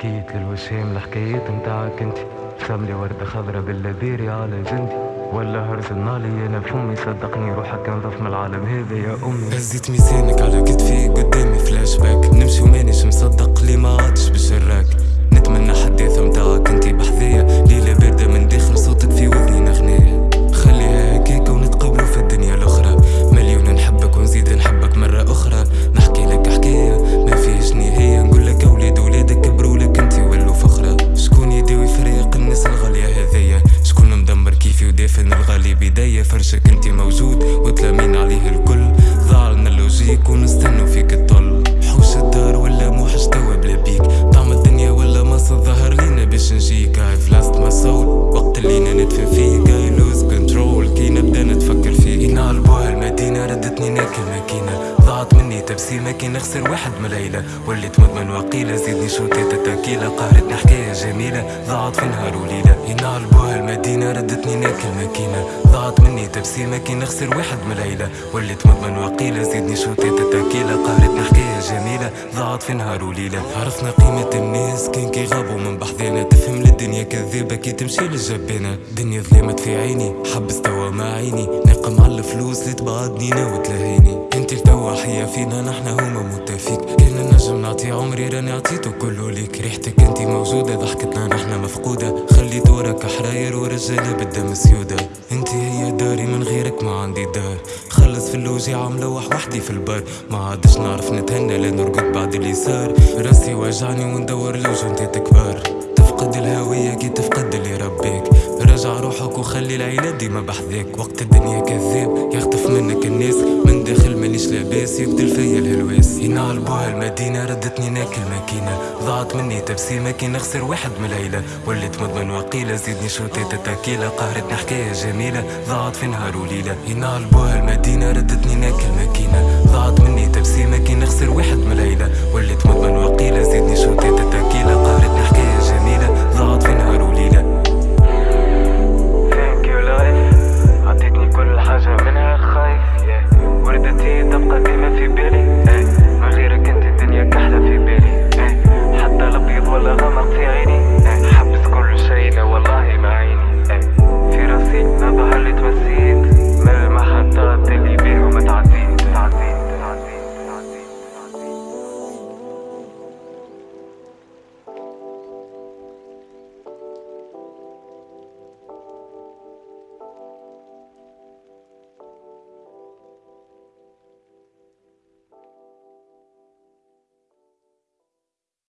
حكيت للوشام الحكايات متاعك انت. سملي وردة خضرا باللذيري على جندي ولا هرز النالي أنا فمي صدقني روحك انظف من العالم هذا يا أمي. هزيت ميزانك على كتفي قدامي فلاش باك. بداية فرشك انتي موجود وتلامين عليه الكل. ضاع لنا اللوجيك ونستنوا فيك الطل. حوش الدار ولا موحش توا بلا بيك. طعم الدنيا ولا مصر ظهر لينا باش نجيك. هاي فلاست ما صوت وقت اللي ندفن فيك هاي لوز كنترول كي نبدأ نتفكر فيك ينالبوها المدينة ردتني ناكل ماكينة. ضاعت مني تبسيمة كي نخسر واحد من العيلة. وليت مدمن وقيلة. زيدني شوتات التاكيلة قهرتني حكاية جميلة. ضاعت في نهار وليلة. ينالبوها المدينة ردتني ناكل ماكينة. ضاعت مني تبسيمة كي نخسر واحد من العيلة وليت مدمن وقيلة زيدني شوتات التاكيلة قهرتني حكاية جميلة ضاعت في نهار وليلة. عرفنا قيمة الناس كان كي غابوا من بحذانا. تفهم للدنيا كذابة كي تمشي للجبانة دنيا ظلمت في عيني حبس توا ما عيني. نقم على الفلوس اللي تبعدني وتلهيني انت التوا حيا فينا نحنا هما متفيك كان نجم نعطي عمري راني عطيته كله ليك. ريحتك انت موجودة ضحكتنا نحنا مفقودة. خليت وراك حراير ورجالة بالدم سيودة عندي دار خلص في الوجيعة ملوح وحدي في البر. ما عادش نعرف نتهنى لا نرقد بعد اللي صار راسي وجعني وندور لوجنتات كبار تفقد الهوية كي تفقد اللي ربيك. رجع روحك وخلي العيلة ديما بحذاك وقت الدنيا كذاب يخطف منك الناس مانيش لاباس يقتل فيا الهلواس ينالبوها المدينة ردتني ناكل ماكينة. ضاعت مني تبسيمة كي نخسر واحد من العيلة. وليت مدمن وقيلة زيدني شوتات التاكيلة قهرتني حكاية جميلة ضاعت في نهار وليلة. ينالبوها المدينة ردتني ناكل ماكينة. ضاعت مني تبسيمة كي نخسر